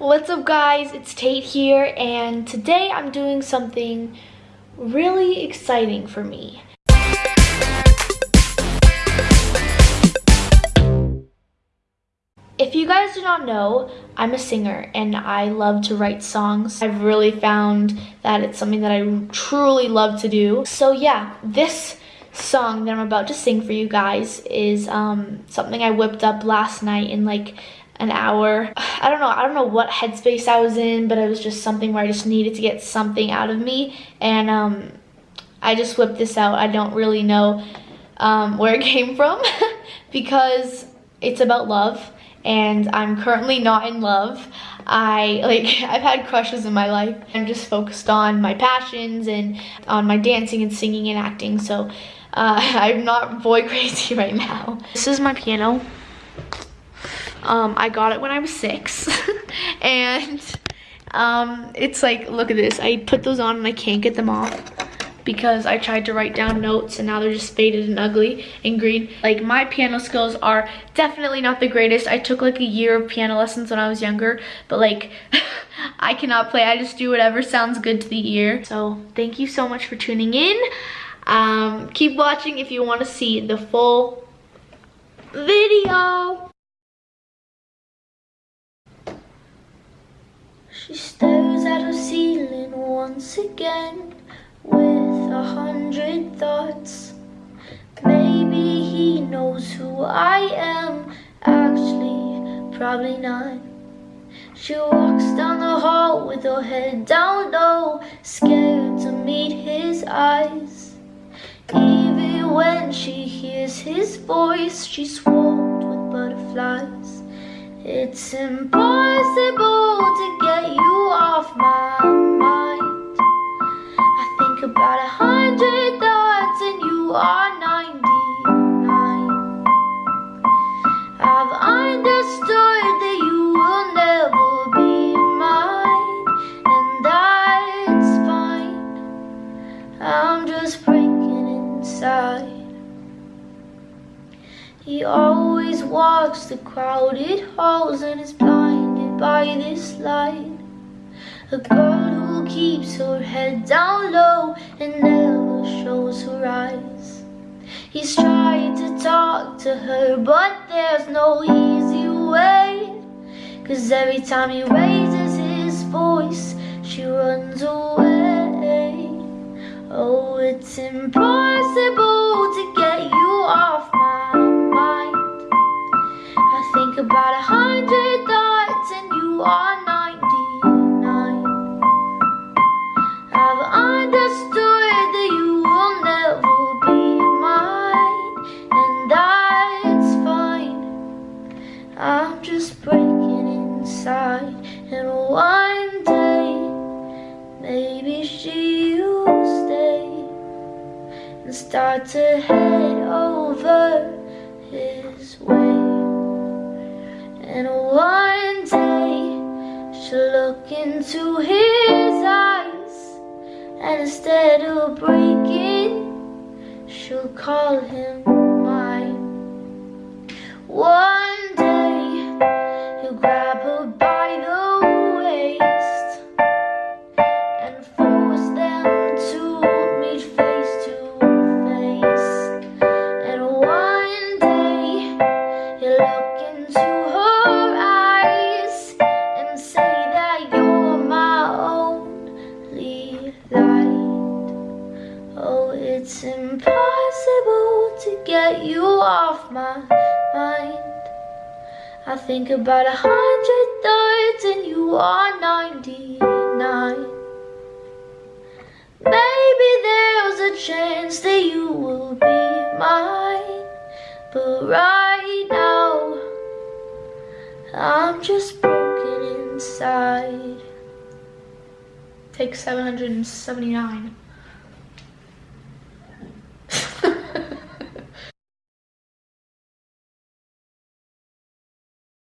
What's up guys, it's Tate here and today I'm doing something really exciting for me. If you guys do not know, I'm a singer and I love to write songs. I've really found that it's something that I truly love to do. So yeah, this song that I'm about to sing for you guys is um, something I whipped up last night in like an hour. I don't know, I don't know what headspace I was in, but it was just something where I just needed to get something out of me. And um, I just whipped this out. I don't really know um, where it came from because it's about love and I'm currently not in love. I like I've had crushes in my life. I'm just focused on my passions and on my dancing and singing and acting. So uh, I'm not boy crazy right now. This is my piano. Um, I got it when I was six. and um, it's like, look at this. I put those on and I can't get them off because I tried to write down notes and now they're just faded and ugly and green. Like my piano skills are definitely not the greatest. I took like a year of piano lessons when I was younger, but like I cannot play. I just do whatever sounds good to the ear. So thank you so much for tuning in. Um, keep watching if you want to see the full video. She stares at her ceiling once again with a hundred thoughts. Maybe he knows who I am, actually, probably not. She walks down the hall with her head down low, scared to meet his eyes. Even when she hears his voice, she's swarmed with butterflies. It's impossible to get you off my mind. I think about a hundred thoughts and you are He always walks the crowded halls and is blinded by this light. A girl who keeps her head down low and never shows her eyes. He's tried to talk to her, but there's no easy way. Cause every time he raises his voice, she runs away. Oh, it's impossible think about a hundred thoughts and you are 99 I've understood that you will never be mine And that's fine. I'm just breaking inside And one day Maybe she'll stay And start to head over his way and one day she'll look into his eyes And instead of breaking She'll call him to get you off my mind. I think about a hundred thoughts and you are 99 Maybe there's a chance that you will be mine But right now I'm just broken inside. Take 779